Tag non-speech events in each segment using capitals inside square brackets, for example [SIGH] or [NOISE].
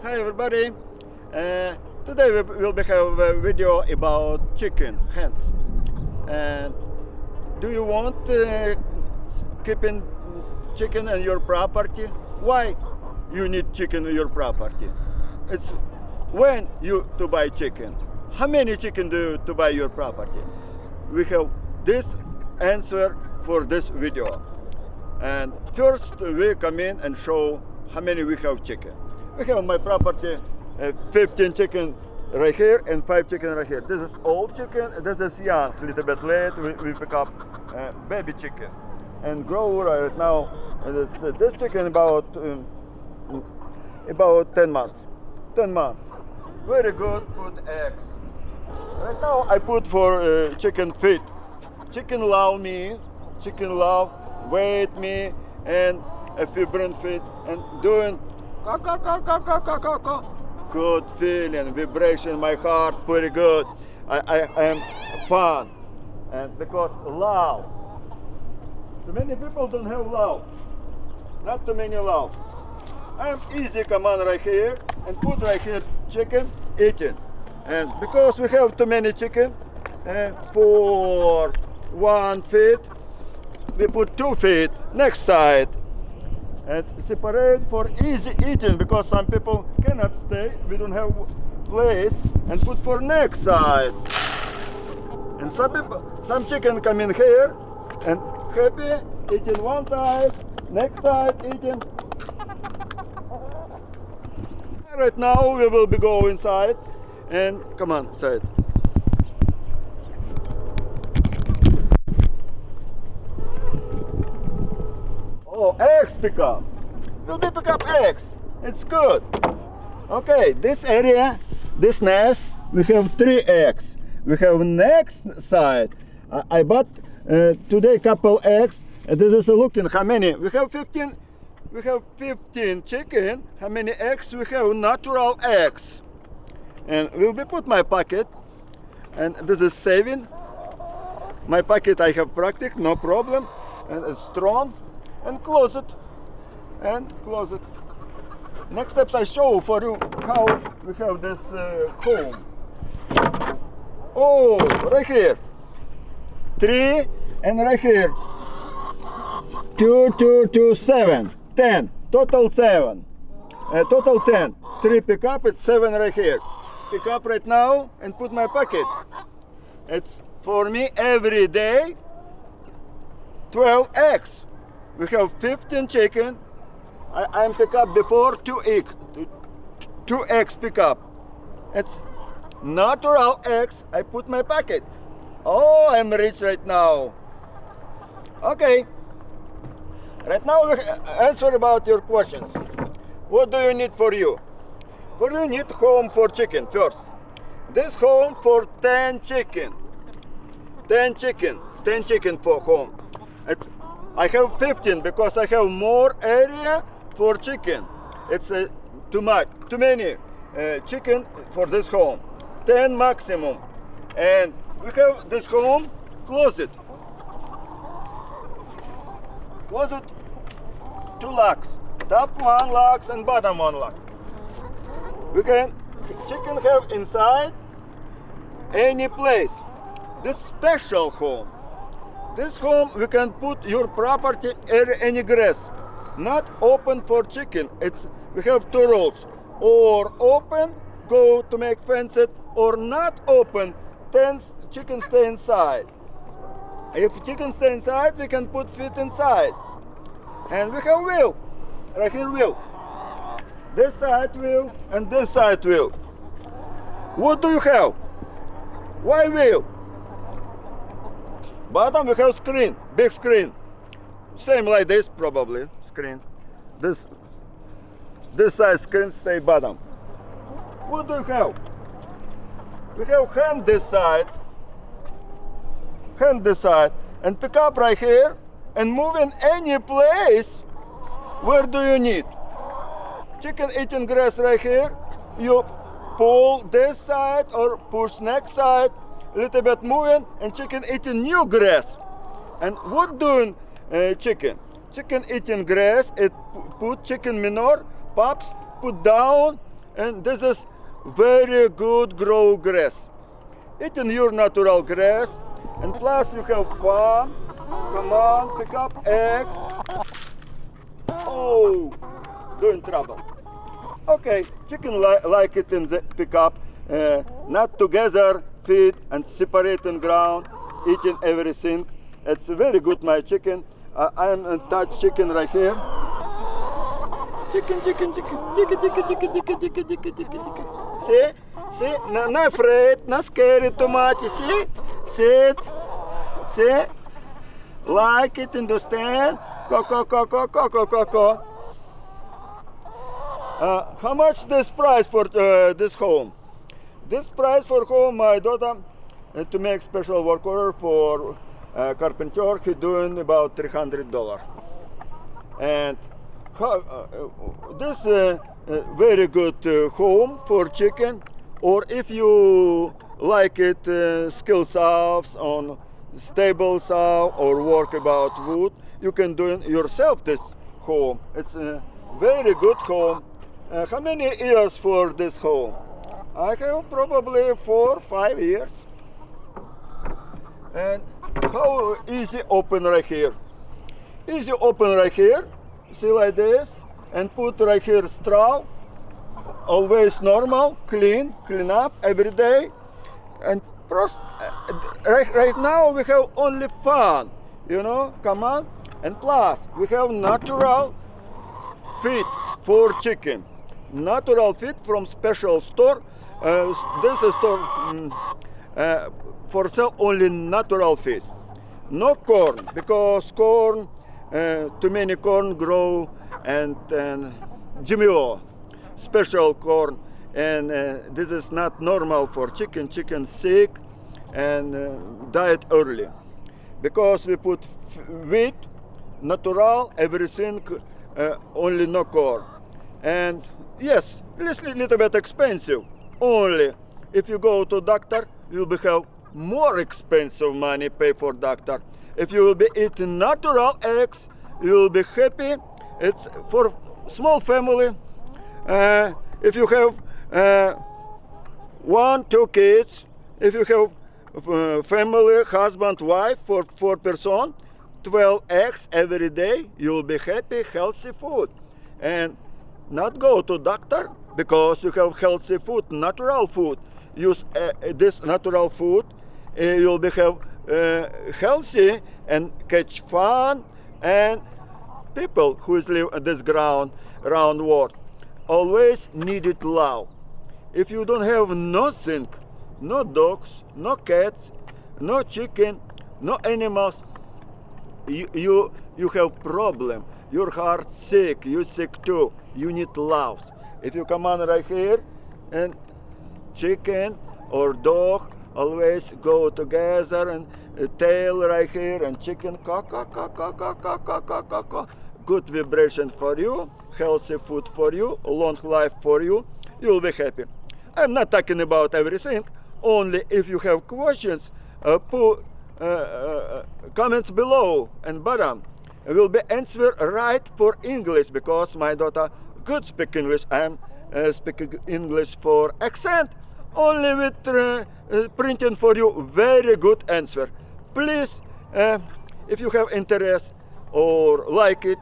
Hi everybody. Uh, today we will have a video about chicken hens. And do you want uh, keeping chicken in your property? Why you need chicken in your property? It's when you to buy chicken. How many chicken do you to buy your property? We have this answer for this video. And first we come in and show how many we have chicken. We have my property uh, 15 chicken right here and 5 chicken right here. This is old chicken, this is young, A little bit late, we, we pick up uh, baby chicken. And grow right now, this, uh, this chicken about, um, about 10 months. 10 months. Very good, put eggs. Right now I put for uh, chicken feed. Chicken love me, chicken love, wait me, and a few fibrin feed, and doing Good feeling, vibration in my heart, pretty good. I, I, I am fun, and because love. Too many people don't have love. Not too many love. I am easy command right here and put right here chicken eating. And because we have too many chicken, uh, for one feet, we put two feet next side and separate for easy eating because some people cannot stay. We don't have place and put for next side. And some people some chicken come in here and happy eating one side next side eating. [LAUGHS] Right now we will be go inside and come on side Oh, eggs pick up. Will they pick up eggs? It's good. Okay, this area, this nest, we have three eggs. We have next side. I, bought uh, today couple eggs. And this is looking how many. We have 15. We have 15 chicken. How many eggs we have? Natural eggs. And will be put my pocket. And this is saving. My pocket I have practice, no problem. And it's strong and close it. And close it. Next steps I show for you how we have this uh, oh right here. Three and right here. Two two two seven. Ten. Total seven. Uh, total ten. Three pick up it's seven right here. Pick up right now and put my pocket. It's for me every day. 12 eggs we have 15 chicken. I, am pick up before two eggs, two eggs pick up. It's natural eggs. I put my packet. Oh, I'm rich right now. Okay. Right now we answer about your questions. What do you need for you? What do you need home for chicken first? This home for 10 chicken. 10 chicken. 10 chicken for home. It's I have 15 because I have more area for chicken. It's uh, too much, too many uh, chicken for this home. 10 maximum. And we have this home closet. Closet, two locks. Top one locks and bottom one locks. We can chicken have inside any place. This special home this home we can put your property any grass, not open for chicken. It's we have two rules: or open, go to make fenced, or not open, then chicken stay inside. If chicken stay inside, we can put feet inside. And we have wheel, right here wheel. This side wheel and this side wheel. What do you have? Why wheel? Bottom we have screen, big screen. Same like this probably, screen. This this size screen stay bottom. What do you have? We have hand this side, hand this side, and pick up right here and move in any place where do you need. Chicken eating grass right here, you pull this side or push next side little bit moving and chicken eating new grass. And what doing uh, chicken? Chicken eating grass, it put chicken manure, pups, put down and this is very good grow grass. Eating your natural grass, and plus you have fun. Come on, pick up eggs. Oh, doing trouble. Okay, chicken li like it in the pickup, uh, not together, feed and separating ground, eating everything. It's very good, my chicken. Uh, I'm in touch chicken right here. Chicken, chicken, chicken, chicken, chicken, chicken, chicken, chicken, chicken, chicken. See, see, not, not afraid, not scared too much. See, sit, see, like it, understand? Co, co, co, co, co, co, co, co. Uh, how much this price for uh, this home? This price for home, my daughter, uh, to make special work order for uh, carpenter, he doing about three hundred dollar. And how, uh, this uh, uh, very good uh, home for chicken, or if you like it, uh, skill sows on stable sow or work about wood, you can do yourself this home. It's a very good home. Uh, how many years for this home? I have probably four, five years. And how easy open right here? Easy open right here. See like this, and put right here straw. Always normal, clean, clean up every day, and pros- uh, right, right now we have only fun, you know. Come on, and plus we have natural feed for chicken. Natural feed from special store. Uh, this is mm, uh, for sale only natural feed. No corn because corn, uh, too many corn grow and, and GMO, special corn, and uh, this is not normal for chicken. Chicken sick and uh, diet early because we put wheat, natural, everything, only no corn. And yes, little, little bit expensive. Only if you go to doctor, you'll be have more expensive money pay for doctor. If you will be eating natural eggs, you will be happy. It's for small family. Uh, if you have uh, one, two kids, if you have uh, family, husband, wife, for four person, 12 eggs every day, you'll be happy, healthy food. And not go to doctor because you have healthy food, natural food. Use uh, this natural food, uh, you'll be have uh, healthy and catch fun and people who live on this ground around world always needed love. If you don't have nothing, no dogs, no cats, no chicken, no animals, you you, you have problem. Your heart sick, you sick too. You need love. If you come on right here and chicken or dog always go together and uh, tail right here and chicken good vibration for you healthy food for you long life for you you'll be happy. I'm not talking about everything only if you have questions uh, put uh, uh, comments below and bottom will be answered right for english because my daughter good speak english i'm uh, speaking english for accent. Only with uh, uh, printing for you very good answer. Please uh, if you have interest or like it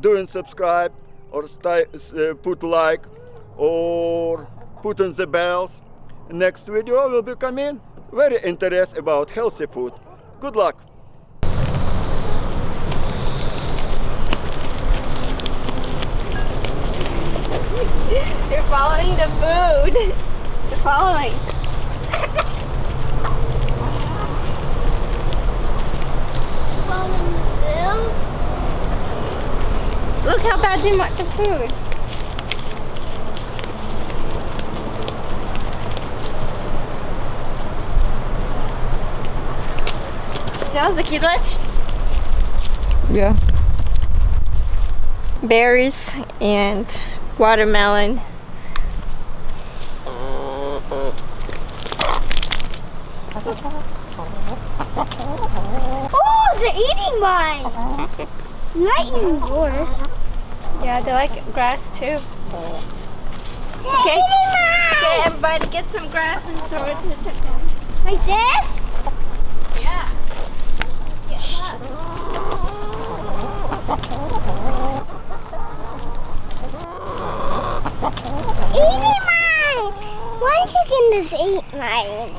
doing subscribe or sti- uh, put like or put on the bells. Next video will be coming. Very interest about healthy food. Good luck [LAUGHS] They're following the food. [LAUGHS] They're following. Look how bad they marked the food. Chciałam zakidać? Yeah. Berries and watermelon. Oh, they're eating mine. Not eating yours. Yeah, they like grass too. Okay. Okay, everybody get some grass and throw it to the chicken. Like this? Yeah. Eating mine. One chicken just ate mine.